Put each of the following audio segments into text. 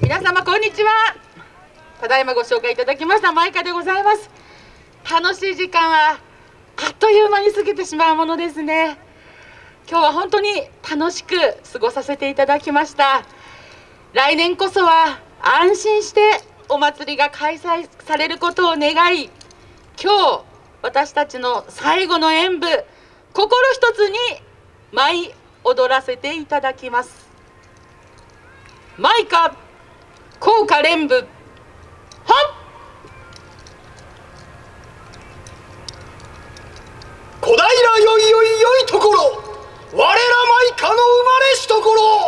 皆様こんにちは。ただいまご紹介いただきましたマイカでございます。楽しい時間はあっという間に過ぎてしまうものですね。今日は本当に楽しく過ごさせていただきました。来年こそは安心してお祭りが開催されることを願い今日私たちの最後の演舞心一つに舞い踊らせていただきます。マイカ効果連部。はっ！小平よいよいよいところ。我らマイカの生まれしところ。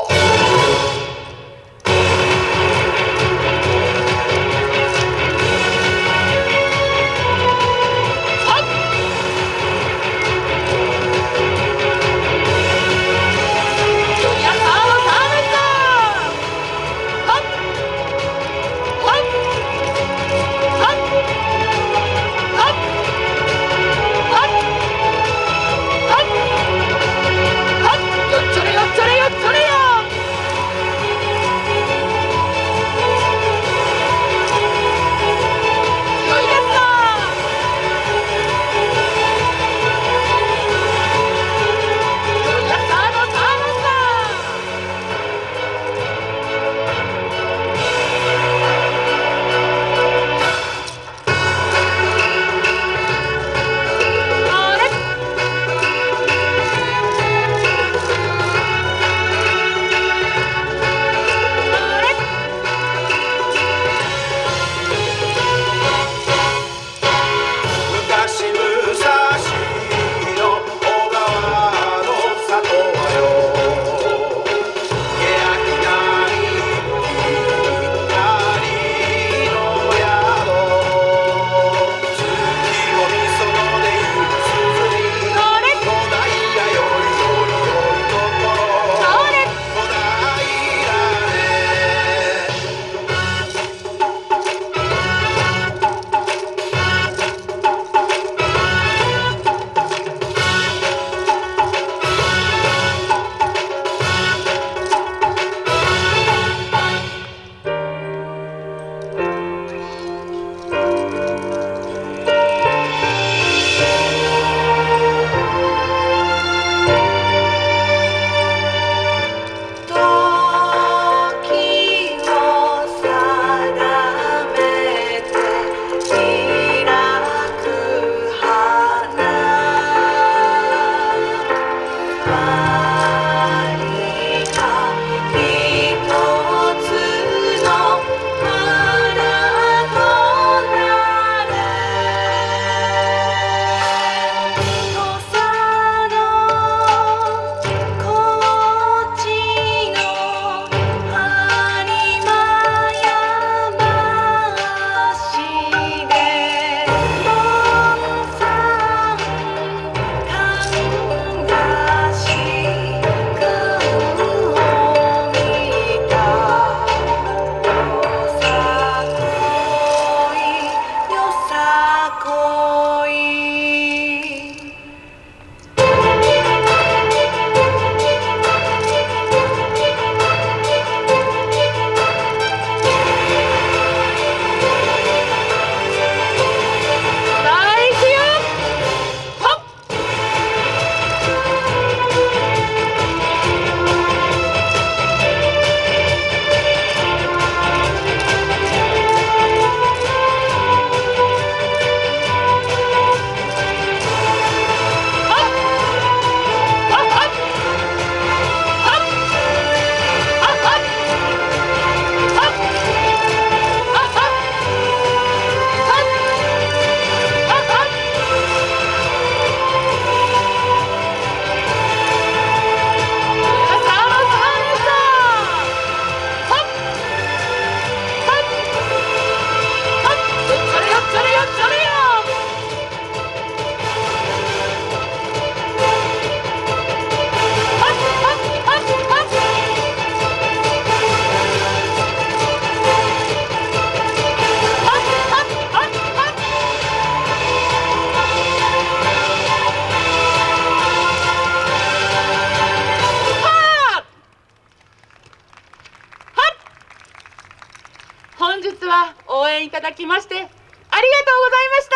本日は応援いただきましてありがとうございまし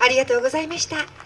た。ありがとうございました。